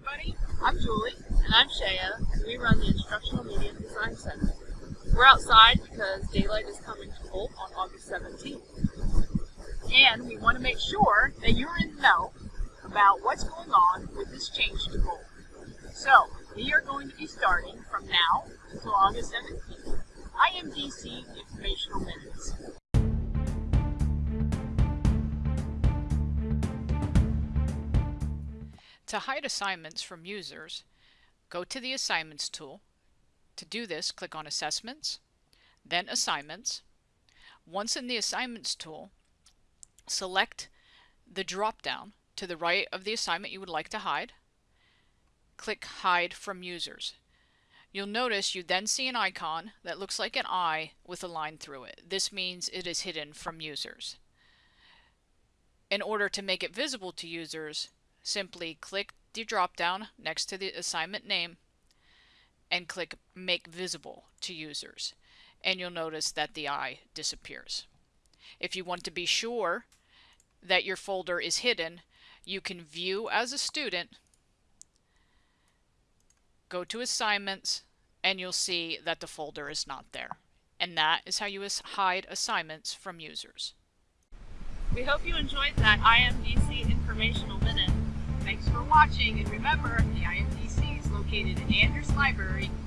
everybody. I'm Julie. And I'm Shaya. And we run the Instructional Media Design Center. We're outside because D2L is coming to Holt on August 17th. And we want to make sure that you're in the know about what's going on with this change to Holt. So, we are going to be starting from now until August 17th. IMDC Informational Minutes. To hide assignments from users, go to the Assignments tool. To do this, click on Assessments, then Assignments. Once in the Assignments tool, select the drop-down to the right of the assignment you would like to hide. Click Hide from Users. You'll notice you then see an icon that looks like an eye with a line through it. This means it is hidden from users. In order to make it visible to users, simply click the drop down next to the assignment name and click Make Visible to Users. And you'll notice that the eye disappears. If you want to be sure that your folder is hidden, you can view as a student, go to Assignments, and you'll see that the folder is not there. And that is how you hide assignments from users. We hope you enjoyed that IMDC informational minute. Thanks for watching, and remember, the IMDC is located in Andrews Library, 206.